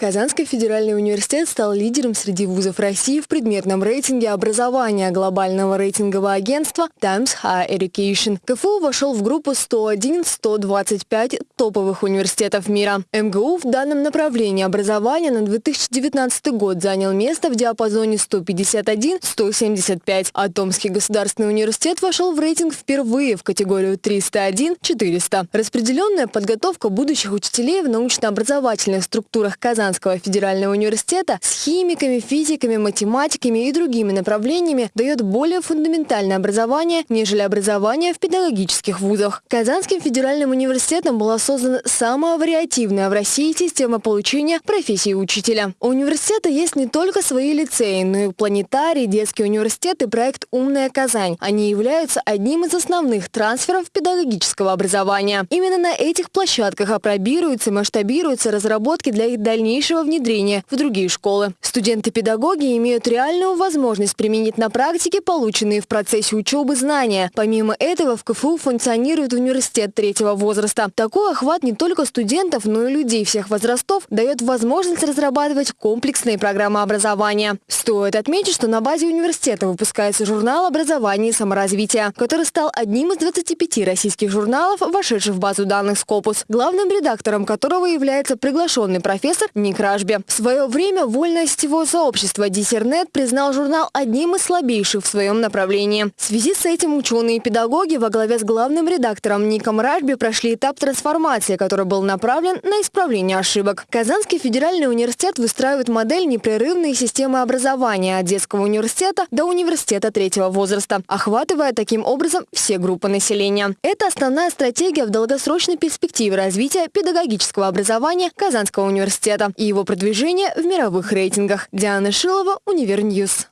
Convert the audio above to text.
Казанский федеральный университет стал лидером среди вузов России в предметном рейтинге образования глобального рейтингового агентства Times Higher Education. КФУ вошел в группу 101-125 топовых университетов мира. МГУ в данном направлении образования на 2019 год занял место в диапазоне 151-175, а Томский государственный университет вошел в рейтинг впервые в категорию 301-400. Распределенная подготовка будущих учителей в научно-образовательных структурах Казанского Казанского федерального университета с химиками, физиками, математиками и другими направлениями дает более фундаментальное образование, нежели образование в педагогических вузах. Казанским федеральным университетом была создана самая вариативная в России система получения профессии учителя. У университета есть не только свои лицеи, но и планетарий, детский университет и проект «Умная Казань». Они являются одним из основных трансферов педагогического образования. Именно на этих площадках опробируются и масштабируются разработки для их дальнейшего дальнейшего внедрения в другие школы. Студенты-педагоги имеют реальную возможность применить на практике полученные в процессе учебы знания. Помимо этого в КФУ функционирует университет третьего возраста. Такой охват не только студентов, но и людей всех возрастов дает возможность разрабатывать комплексные программы образования. Стоит отметить, что на базе университета выпускается журнал образования и саморазвития, который стал одним из 25 российских журналов, вошедших в базу данных Scopus, главным редактором которого является приглашенный профессор Ник Ражби. В свое время вольное сетевое сообщество Диссернет признал журнал одним из слабейших в своем направлении. В связи с этим ученые и педагоги во главе с главным редактором Ником Ражби прошли этап трансформации, который был направлен на исправление ошибок. Казанский федеральный университет выстраивает модель непрерывной системы образования от детского университета до университета третьего возраста, охватывая таким образом все группы населения. Это основная стратегия в долгосрочной перспективе развития педагогического образования Казанского университета и его продвижение в мировых рейтингах. Диана Шилова, Универньюз.